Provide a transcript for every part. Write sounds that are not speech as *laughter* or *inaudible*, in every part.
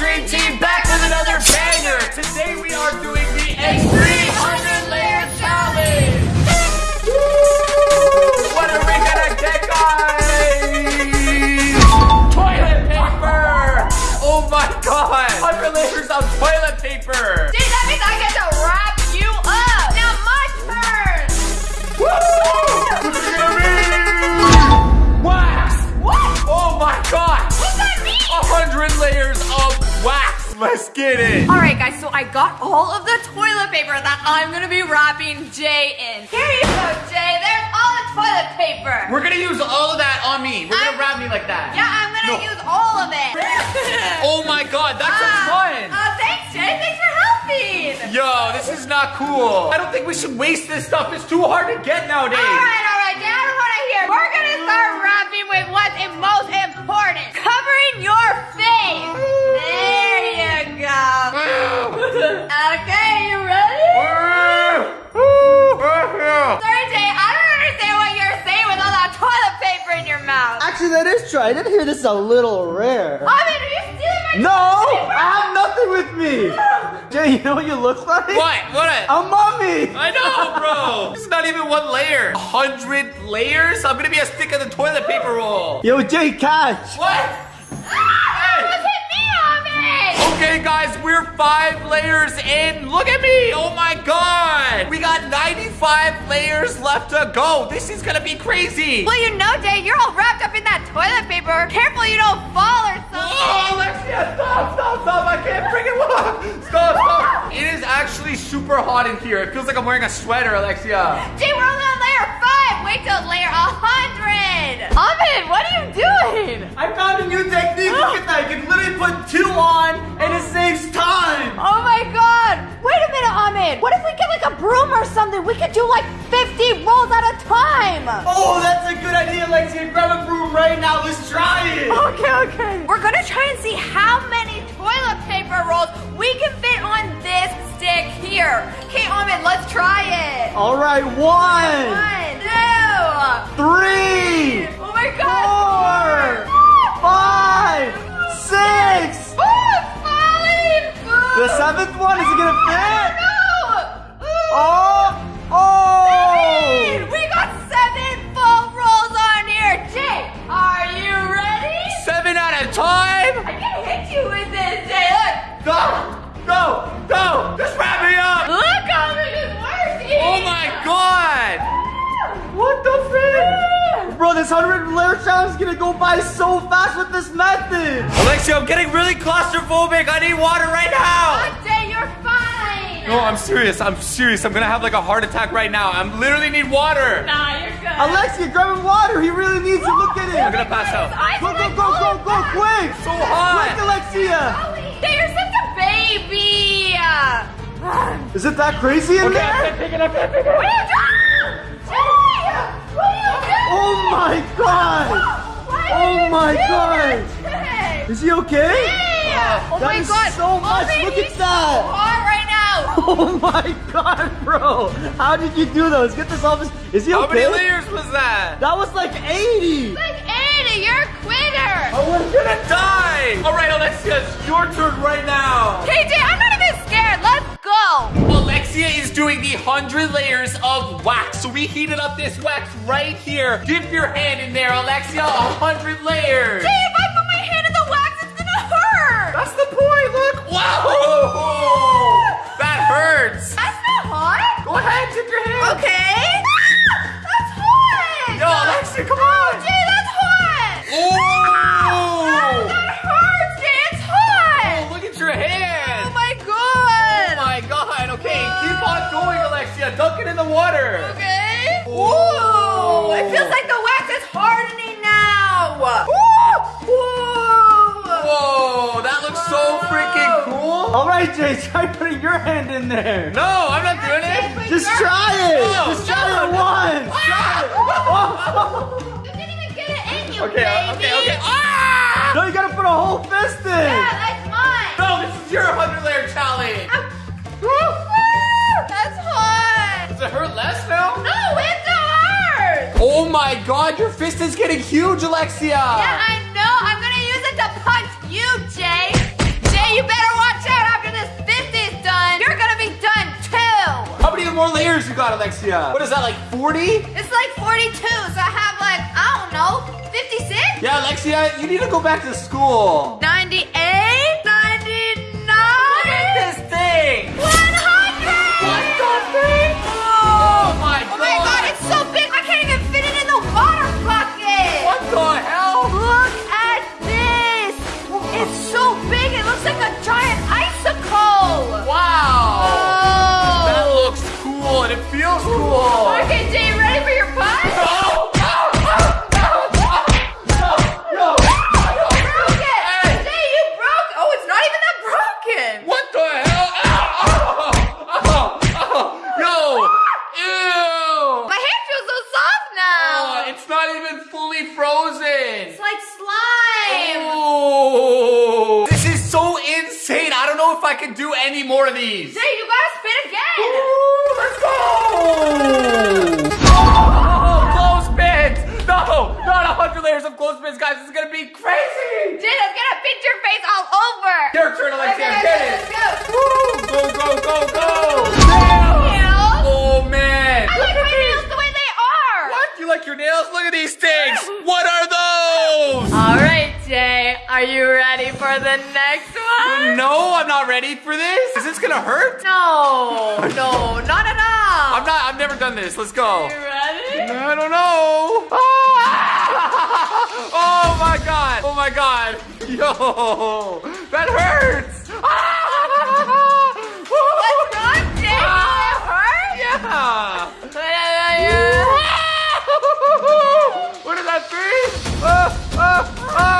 Dream Team back with another banger. Today we are doing the Extreme 100 Layer Challenge. What are we gonna get, guys? Toilet paper. Oh my god. 100 layers of toilet paper. Let's get it. All right, guys. So I got all of the toilet paper that I'm gonna be wrapping Jay in. Here you go, Jay. There's all the toilet paper. We're gonna use all of that on me. We're gonna wrap me like that. yeah, I'm gonna No. use all of it. *laughs* Oh my god, that's a Ah, ton. Uh, thanks, Jay. Thanks for helping. Yo, this is not cool. I don't think we should waste this stuff. It's too hard to get nowadays. All right, all right, Jay. I don't want to hear. We're gonna start wrapping with what's most important: covering your face. There go. okay, you ready? Sorry, Jay. I don't understand what you're saying with all that toilet paper in your mouth. Actually, that is true. I did hear this is a little rare. I mean, are you stealing my No, toilet paper? I have nothing with me. *laughs* Jay, you know what you look like? What? What? A mummy. I know, bro. *laughs* This is not even one layer. A hundred layers? I'm gonna be a stick of the toilet paper roll. Yo, Jay, catch. What? Okay, guys, we're five layers in. Look at me. Oh my god. We got 95 layers left to go. This is gonna be crazy. Well, you know, Jay, you're all wrapped up in that toilet paper. Careful you don't fall or something. Oh, Alexia, stop, stop, stop. I can't freaking walk. *laughs* Stop, stop. Ah! It is actually super hot in here. It feels like I'm wearing a sweater, Alexia. Jay, we're only on layer five. Wait till layer a hundred. Ahmed, what are you doing? I found a new technique. Look at that. You can literally put two on and it saves time. Oh my god! Wait a minute, Ahmed! What if we get like a broom or something? We could do like 50 rolls at a time! Oh, that's a good idea, Lexi. Grab a broom right now. Let's try it. Okay, okay. We're gonna try and see how many toilet paper rolls we can fit on this stick here. Okay, Ahmed, let's try it. All right, one, One, two, three, oh my god! four, five, six. Oh, it's falling! The seventh one, is it gonna fit? No! Oh, 100 layer challenge is gonna go by so fast with this method. Alexia, I'm getting really claustrophobic. I need water right now. Look, Jay, you're fine. No, I'm serious. I'm serious. I'm gonna have like a heart attack right now. I am literally need water. Nah, you're good. Alexia, grab him water. He really needs it. Look at it. I'm gonna pass out. I Go, go, go, go, go, quick. So Quick, hot. Alexia. Jay, you're such a baby. Is it that crazy in Okay, I there? can't pick it. I can't pick it. What are you doing? Jay, what are you doing? Oh my god. Why Oh did you my do God. that, Jay? Is he okay? Jay! Oh That my is god. so much. Ahmed, Look at that. So hot right now. *laughs* Oh my god, bro. How did you do those? Get this off his. Is he How okay? How many layers was that? That was like 80. Like Andy, you're a quitter. I was gonna die. All right, Alexia, it's your turn right now. KJ, I'm not Alexia is doing the 100 layers of wax. So we heated up this wax right here. Dip your hand in there, Alexia. 100 layers. Jay, if I put my hand in the wax, it's gonna hurt. That's the point, look. Wow. That hurts. That's not hot. Go ahead, dip your hand. Okay. Ah, that's hot. Yo, Alexia, come oh, on. Jay, that's hot. Oh. Water. Okay. Ooh, it feels like the wax is hardening now. Ooh. Ooh. Whoa, that looks so freaking cool. All right, Jay, try putting your hand in there. No, I'm not doing it. Just try it. No, Just try it once. Try it. Oh. You didn't even get it in you, Okay, baby. okay, okay. Ah! No, you gotta put a whole fist in. Yeah, that's mine. No, this is your 100 layer challenge. Woo! my god, your fist is getting huge, Alexia! Yeah, I know! I'm gonna use it to punch you, Jay! Jay, you better watch out after this fist is done! You're gonna be done too! How many more layers you got, Alexia? What is that, like 40? It's like 42, so I have like, I don't know, 56? Yeah, Alexia, you need to go back to school. No, it's not even fully frozen. It's like slime! Oh! This is so insane. I don't know if I can do any more of these. Jay, you gotta spin again! Ooh, let's go! Oh, clothespins! No, not a hundred layers of clothespins, guys. This is gonna be crazy. Jay, that's gonna fit your face all over! Your turn, Alexia. Okay, Get it. let's go! Woo! Go, go, go, go! Are you ready for the next one? No, I'm not ready for this. Is this gonna hurt? No, no, not at all! I'm not. I've never done this. Let's go. You ready? I don't know. Ah! *laughs* Oh my god. Oh my god. Yo, that hurts. *laughs* Ah! What's wrong, Jay? Ah! It hurt? Yeah. *laughs* What is that three? Ah, ah, ah.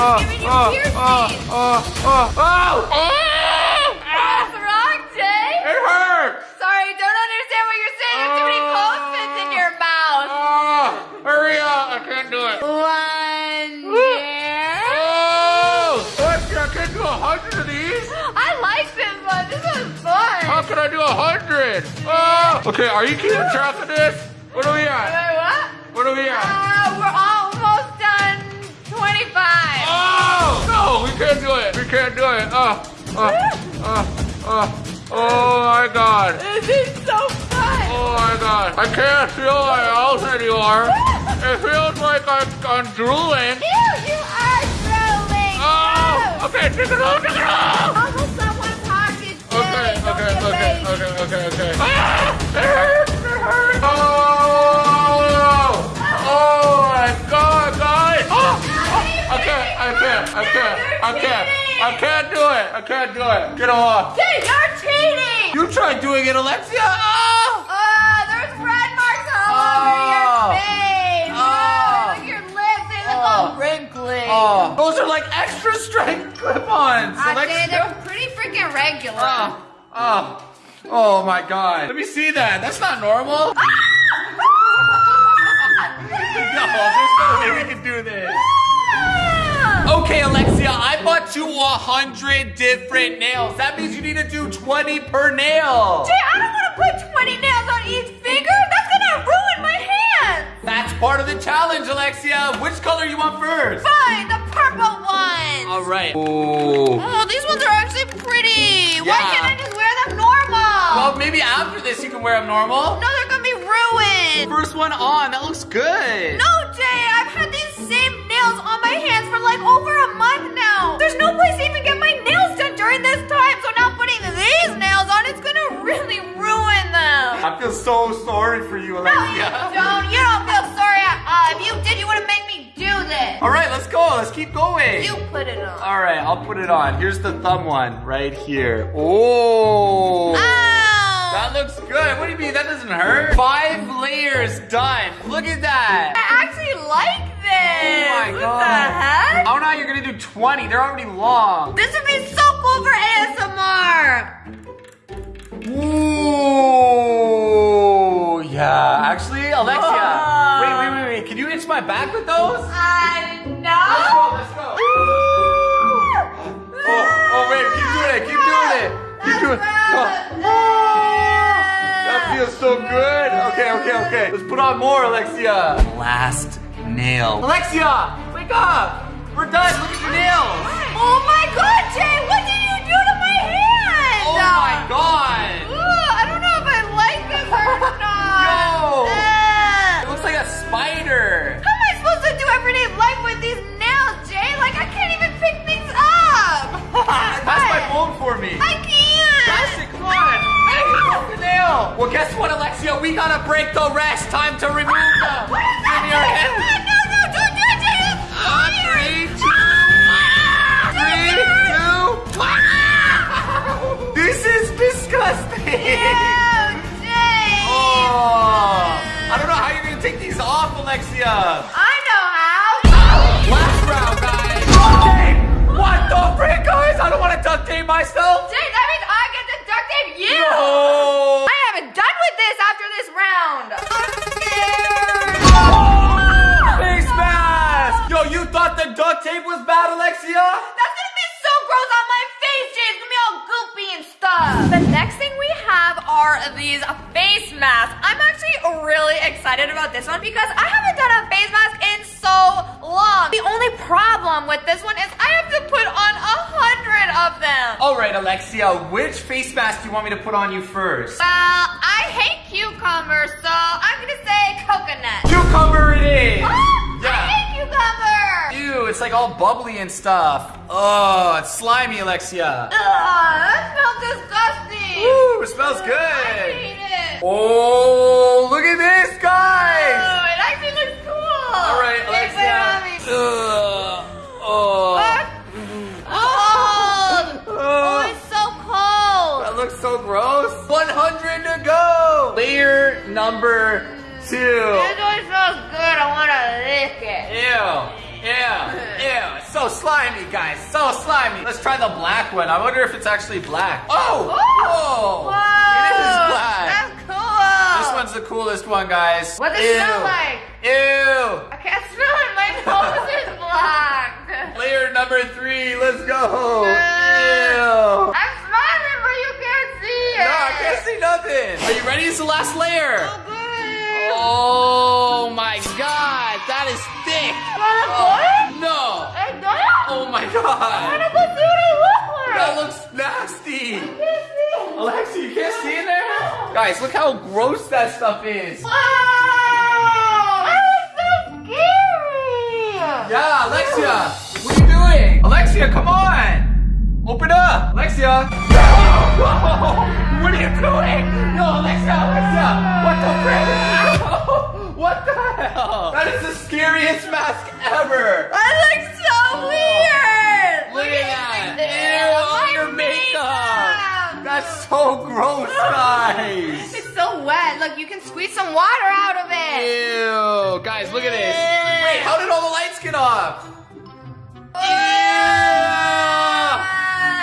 Oh, giving you oh, piercing. oh, oh, oh, oh. What's wrong, Jay? It hurts. Sorry, don't understand what you're saying. You have too many Oh. clothespins in your mouth. Ah, hurry up. I can't do it. One, dear. Oh, I can't do a hundred of these. I like this one. This one's fun. How can I do a hundred? Oh. Okay, are you keeping track of this? What are we at? What? What are we at? Uh, can't do it. We can't do it. Oh, oh, oh, oh, oh my God. This is so fun. Oh my God. I can't feel my mouth anymore. It feels like I'm, I'm drooling. Ew, you are drooling. Oh, okay, take it off, take it off. Someone pocket. Okay, Don't okay, okay, okay, okay, okay. Ah, it hurts, it hurts. Oh, I can't, I can't do it. I can't do it. Get off. Jay, you're cheating. You tried doing it, Alexia. Oh. Uh, there's red marks all Oh. over your face. Oh. Oh, look at your lips. They look Oh. all wrinkly. Oh, those are like extra strength *laughs* clip-ons. I Alexia. they're pretty freaking regular. Oh, oh, oh my God. Let me see that. That's not normal. No, I bought you a hundred different nails. That means you need to do 20 per nail. Jay, I don't want to put 20 nails on each finger. That's gonna ruin my hand. That's part of the challenge, Alexia. Which color you want first? Fine, the purple ones. All right. Oh. Oh, these ones are actually pretty. Why can't I just wear them normal? Well, maybe after this you can wear them normal. no, they're gonna be ruined. First one on. That looks good. No, Jay, I've had these same nails on my hands for like over so sorry for you, No, you don't. You don't feel sorry at all. If you did, you would have made me do this. All right, let's go. Let's keep going. You put it on. All right, I'll put it on. Here's the thumb one right here. Oh. Ow! That looks good. What do you mean? That doesn't hurt. Five layers done. Look at that. I actually like this. Oh my what god. the heck? Oh, know how you're gonna do 20. They're already long. This would be so cool for ASMR. Alexia. Whoa. Wait, wait, wait, wait. Can you itch my back with those? I Let's go. Let's go. Oh, oh, wait. Keep doing it. Keep doing it. Keep doing it. Oh. That feels so good. Okay, okay, okay. Let's put on more, Alexia. Last nail. Alexia, wake up. We're done. Look at your nails. Oh my god, Jay, what the rest. Tape was bad, Alexia? That's gonna be so gross on my face, Jay. It's gonna be all goopy and stuff. The next thing we have are these face masks. I'm actually really excited about this one because I haven't done a face mask in so long. The only problem with this one is I have to put on a hundred of them. All right, Alexia, which face mask do you want me to put on you first? Well, I hate cucumbers, so I'm gonna say coconut. Cucumber it is. Oh, I Yeah. hate cucumber. Ew, it's like all bubbly and stuff. Oh, it's slimy, Alexia. Ugh, that smells disgusting. Ooh, it smells I good. hate it. Oh, look at this, guys. Let's try the black one. I wonder if it's actually black. Oh. Whoa. Whoa. It is black. That's cool. This one's the coolest one, guys. What does it smell like? Ew. I can't smell it. My *laughs* nose is black. Layer number three. Let's go. Uh, Ew. I'm smiling, but you can't see it. No, I can't see nothing. Are you ready? It's the last layer. Oh, good. Oh my god, that is thick. Wanna Oh, put it? no. I don't. Oh my I god. wanna go see what it looks like. That looks nasty. I can't see. Alexa, you can't see in there? Guys, look how gross that stuff is. Wow! That is so scary! Yeah, Alexia, what are you doing? Alexia, come on. Open up. Alexia. *laughs* What are you doing? No, Alexia, Alexia. What the frick? Ow. *laughs* What the hell? That is the scariest mask ever. That looks so weird! Look at that. Ew, all your makeup. makeup. That's so gross, guys. It's so wet. Look, you can squeeze some water out of it. Ew, guys, look at this. Wait, how did all the lights get off? Ew.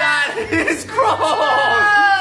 That *laughs* is gross.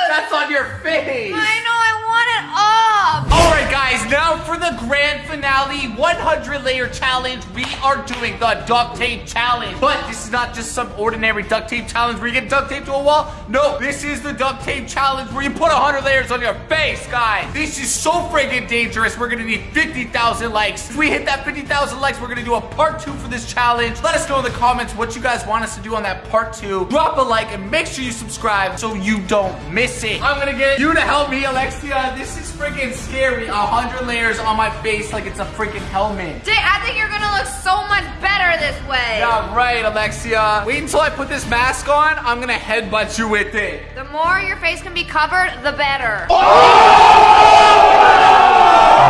That's on your face. I know, I want it off. All right, guys, now for the grand finale 100 layer challenge, we are doing the duct tape challenge. But this is not just some ordinary duct tape challenge where you get duct tape to a wall. No, this is the duct tape challenge where you put 100 layers on your face, guys. This is so friggin' dangerous. We're gonna need 50,000 likes. If we hit that 50,000 likes, we're gonna do a part two for this challenge. Let us know in the comments what you guys want us to do on that part two. Drop a like and make sure you subscribe so you don't miss it. I'm gonna get you to help me, Alexia. This is freaking scary. Hundred layers on my face like it's a freaking helmet. Jay, I think you're gonna look so much better this way. Yeah, right, Alexia. Wait until I put this mask on. I'm gonna headbutt you with it. The more your face can be covered, the better.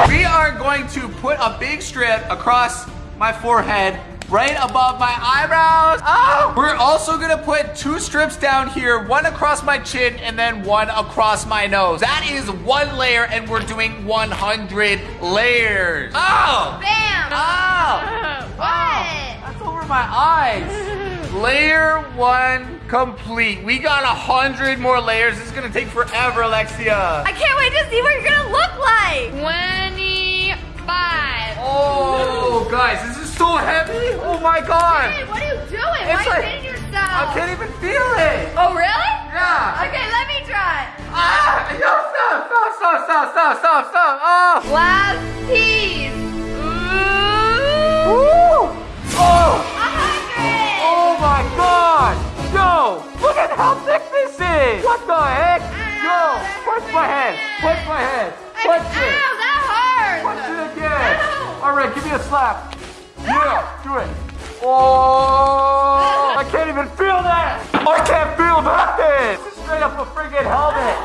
We are going to put a big strip across my forehead. Right above my eyebrows. Oh! We're also gonna put two strips down here, one across my chin and then one across my nose. That is one layer, and we're doing 100 layers. Oh! Bam! Oh! Oh, oh! What? That's over my eyes. *laughs* Layer one complete. We got a hundred more layers. This is gonna take forever, Alexia. I can't wait to see what you're gonna look like five. Oh, guys, this is so heavy. Oh my god. Hey, what are you doing? It's Why like, are you hitting yourself? I can't even feel it. Oh, really? Yeah. Okay, let me try. Ah, yo, stop, stop, stop, stop, stop, stop, stop. Oh. Last piece. Ooh. Ooh. Oh. Oh my god. Yo, look at how thick this is. What the heck? Yo, push my head. Push my head. Push it. Ow. All right, give me a slap. Yeah, do it. Oh, I can't even feel that. I can't feel that. This is straight up a friggin' helmet.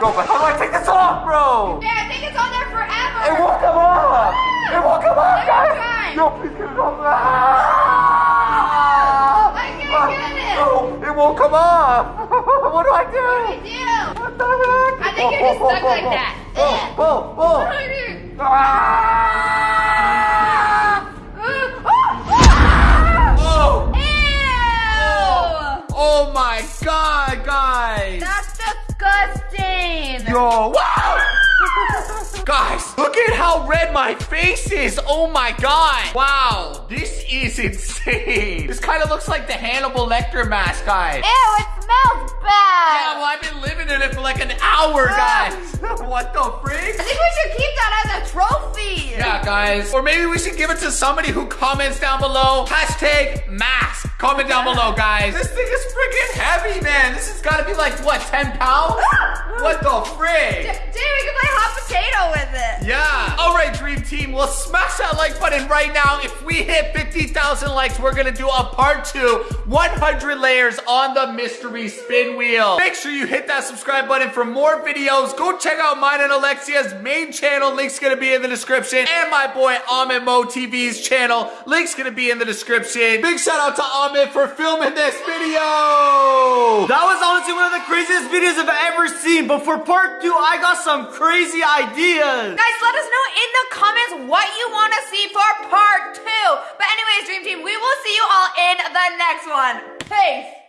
Bro, but how do I take this off, bro? Yeah, I think it's on there forever. It won't come off. It won't come off, guys. No, please get it off. Ah! I can't get it. No, it won't come off. *laughs* what do I do? What do I do. What the heck? I think you're just Oh, oh, stuck oh, like oh, that. Oh, oh, oh. What do I do? Ah! Guys. That's disgusting. Yo, wow! *laughs* Guys, look at how red my face is. Oh my god. Wow, this is *laughs* insane. This kind of looks like the Hannibal Lecter mask, guys. Ew, smells Yeah, well, I've been living in it for like an hour, guys. *laughs* what the freak? I think we should keep that as a trophy. Yeah, guys. Or maybe we should give it to somebody who comments down below. Hashtag mask. Comment down below, guys. This thing is freaking heavy, man. This has got to be like, what, 10 pounds? *laughs* what the frig? Dude, we can play hot potato with it. Yeah. All right, Dream Team. Well, smash that like button right now. If we hit 50,000 likes, we're going to do a part two 100 layers on the mystery spin wheel. Make sure you hit that subscribe button for more videos. Go check out mine and Alexia's main channel. Link's going to be in the description. And my boy Ahmed Mo TV's channel. Link's going to be in the description. Big shout out to Ahmed for filming this video. That was honestly one of the craziest videos I've ever seen. But for part two, I got some crazy ideas. Guys, let us know in the comments what you want to see for part two. But anyways, Dream Team, we will see you all in the next one. Peace.